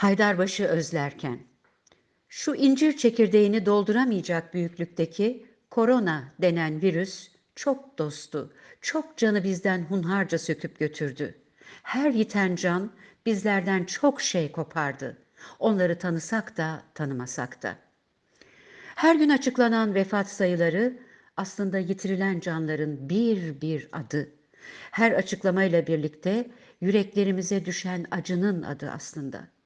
Haydarbaşı özlerken. Şu incir çekirdeğini dolduramayacak büyüklükteki korona denen virüs çok dostu, çok canı bizden hunharca söküp götürdü. Her yiten can bizlerden çok şey kopardı. Onları tanısak da tanımasak da. Her gün açıklanan vefat sayıları aslında yitirilen canların bir bir adı. Her açıklamayla birlikte yüreklerimize düşen acının adı aslında.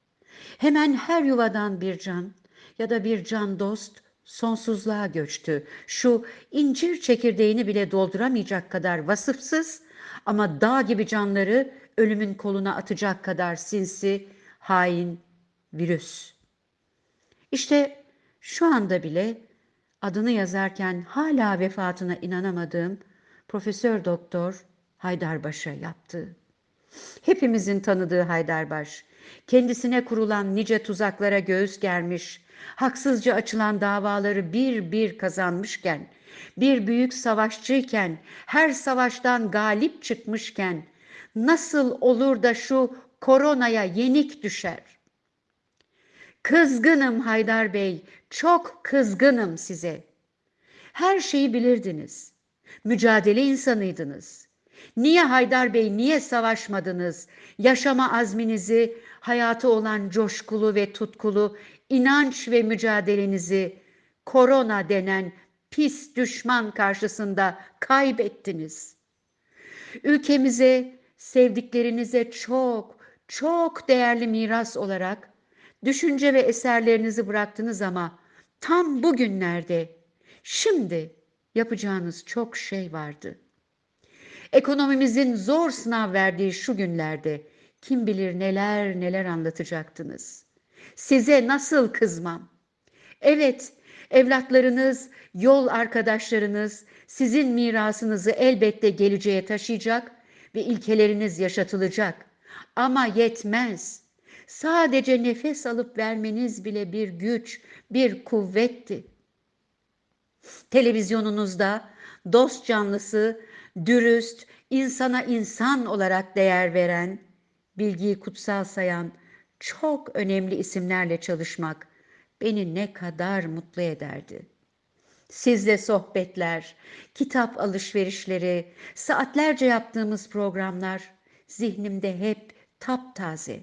Hemen her yuvadan bir can ya da bir can dost sonsuzluğa göçtü. Şu incir çekirdeğini bile dolduramayacak kadar vasıfsız ama dağ gibi canları ölümün koluna atacak kadar sinsi, hain, virüs. İşte şu anda bile adını yazarken hala vefatına inanamadığım Profesör Doktor Haydarbaş'a yaptı. Hepimizin tanıdığı Haydarbaş, kendisine kurulan nice tuzaklara göğüs germiş, haksızca açılan davaları bir bir kazanmışken, bir büyük savaşçıyken, her savaştan galip çıkmışken, nasıl olur da şu koronaya yenik düşer? Kızgınım Haydar Bey, çok kızgınım size. Her şeyi bilirdiniz. Mücadele insanıydınız. Niye Haydar Bey, niye savaşmadınız? Yaşama azminizi, hayatı olan coşkulu ve tutkulu inanç ve mücadelenizi korona denen pis düşman karşısında kaybettiniz. Ülkemize, sevdiklerinize çok, çok değerli miras olarak düşünce ve eserlerinizi bıraktınız ama tam bugünlerde, şimdi yapacağınız çok şey vardı. Ekonomimizin zor sınav verdiği şu günlerde kim bilir neler neler anlatacaktınız. Size nasıl kızmam? Evet, evlatlarınız, yol arkadaşlarınız sizin mirasınızı elbette geleceğe taşıyacak ve ilkeleriniz yaşatılacak. Ama yetmez. Sadece nefes alıp vermeniz bile bir güç, bir kuvvetti. Televizyonunuzda dost canlısı, dürüst, insana insan olarak değer veren, bilgiyi kutsal sayan çok önemli isimlerle çalışmak beni ne kadar mutlu ederdi. Sizle sohbetler, kitap alışverişleri, saatlerce yaptığımız programlar zihnimde hep taptaze.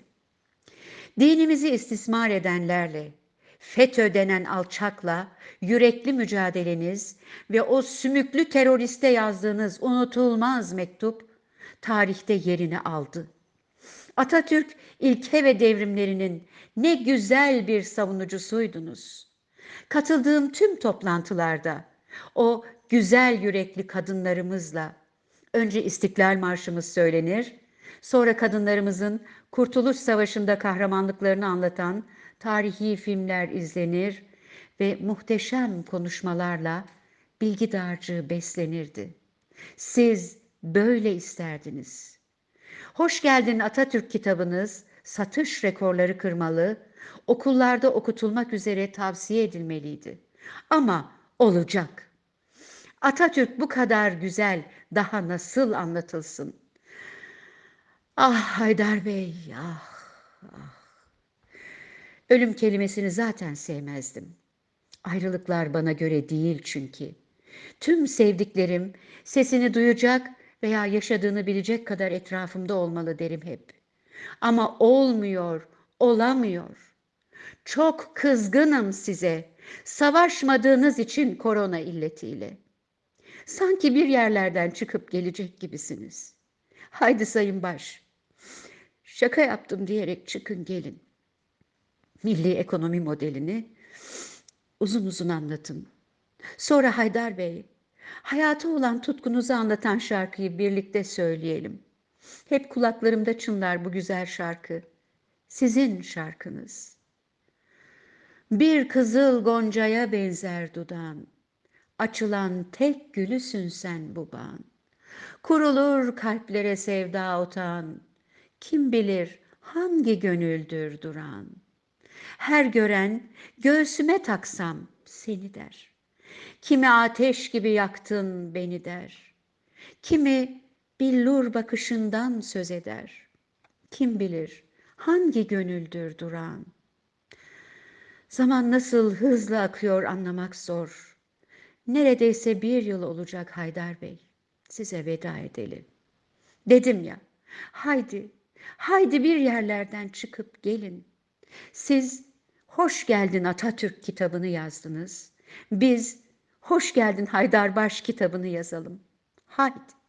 Dinimizi istismar edenlerle, FETÖ denen alçakla yürekli mücadeleniz ve o sümüklü teröriste yazdığınız unutulmaz mektup tarihte yerini aldı. Atatürk ilke ve devrimlerinin ne güzel bir savunucusuydunuz. Katıldığım tüm toplantılarda o güzel yürekli kadınlarımızla önce İstiklal Marşımız söylenir, sonra kadınlarımızın Kurtuluş Savaşı'nda kahramanlıklarını anlatan tarihi filmler izlenir ve muhteşem konuşmalarla bilgi dağarcığı beslenirdi. Siz böyle isterdiniz. Hoş geldin Atatürk kitabınız satış rekorları kırmalı, okullarda okutulmak üzere tavsiye edilmeliydi. Ama olacak. Atatürk bu kadar güzel daha nasıl anlatılsın? Ah Haydar Bey, ah, ah. Ölüm kelimesini zaten sevmezdim. Ayrılıklar bana göre değil çünkü. Tüm sevdiklerim sesini duyacak veya yaşadığını bilecek kadar etrafımda olmalı derim hep. Ama olmuyor, olamıyor. Çok kızgınım size. Savaşmadığınız için korona illetiyle. Sanki bir yerlerden çıkıp gelecek gibisiniz. Haydi sayın baş. Şaka yaptım diyerek çıkın gelin. Milli ekonomi modelini uzun uzun anlatın. Sonra Haydar Bey, hayatı olan tutkunuzu anlatan şarkıyı birlikte söyleyelim. Hep kulaklarımda çınlar bu güzel şarkı. Sizin şarkınız. Bir kızıl goncaya benzer dudağın. Açılan tek gülüsün sen bu bağın. Kurulur kalplere sevda otağın. Kim bilir hangi gönüldür duran. Her gören göğsüme taksam seni der. Kimi ateş gibi yaktın beni der. Kimi billur bakışından söz eder. Kim bilir Hangi gönüldür duran? Zaman nasıl hızlı akıyor anlamak zor. Neredeyse bir yıl olacak Haydar Bey. Size veda edelim. Dedim ya, haydi, haydi bir yerlerden çıkıp gelin. Siz Hoş Geldin Atatürk kitabını yazdınız. Biz Hoş Geldin Haydarbaş kitabını yazalım. Haydi.